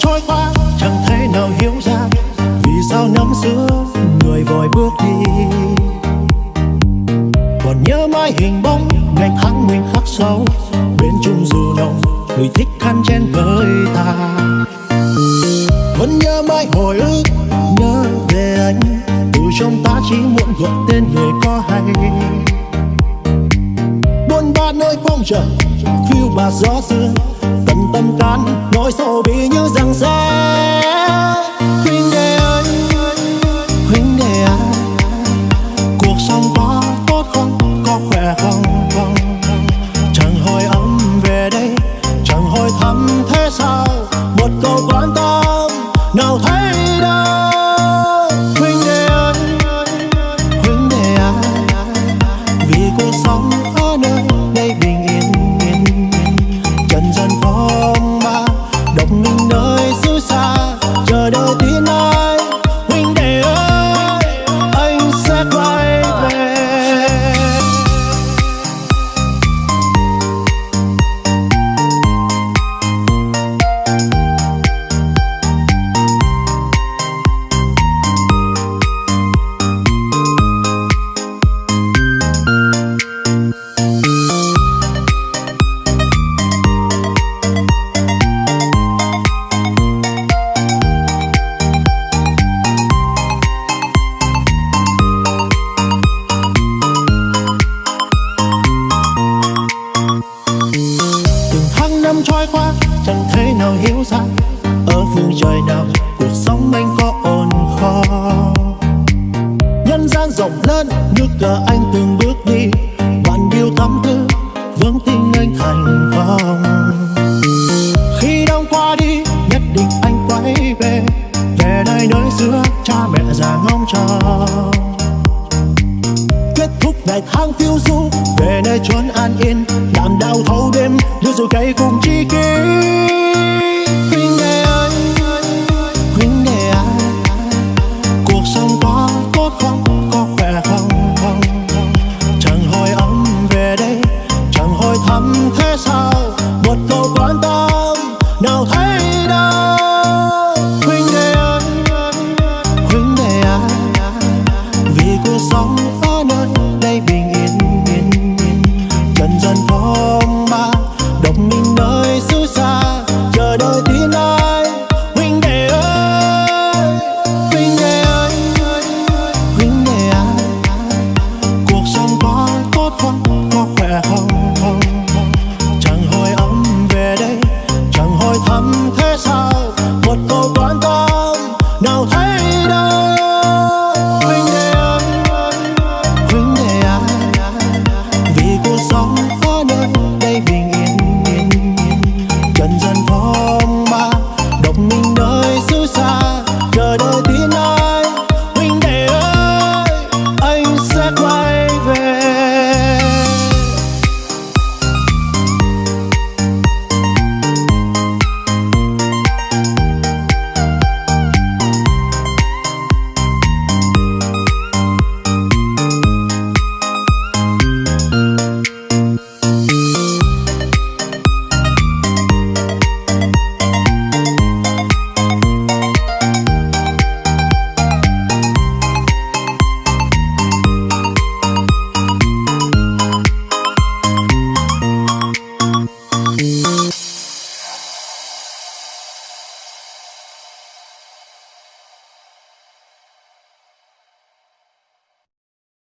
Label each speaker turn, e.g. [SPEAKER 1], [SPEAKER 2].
[SPEAKER 1] trôi qua, chẳng thể nào hiểu ra vì sao năm xưa người vội bước đi. Còn nhớ mãi hình bóng, ngày tháng mình khắc sâu, bên chung dù nồng người thích khăn chen với ta. Vẫn nhớ mãi hồi ức, nhớ về anh, từ trong ta chỉ muốn gọi tên người có hay. Buôn ba nơi phong trần phiêu bạt gió xưa, tận tâm can nỗi sầu bi như rằng xe huynh đệ ơi, huynh đệ à cuộc sống có tốt không, có khỏe không không. Chẳng hỏi ấm về đây, chẳng hỏi thăm thế sao. Phương trời nào, cuộc sống anh có ổn khó nhân gian rộng lớn như cờ anh từng bước đi. Bạn điều tâm tư vững tin anh thành công. Khi đông qua đi, nhất định anh quay về. Về nơi nơi xưa, cha mẹ già ngóng trông kết thúc ngày tháng phiêu du, về nơi chốn an yên. Làm đau thâu đêm, đưa rồi cây cùng chi kỷ. quiero.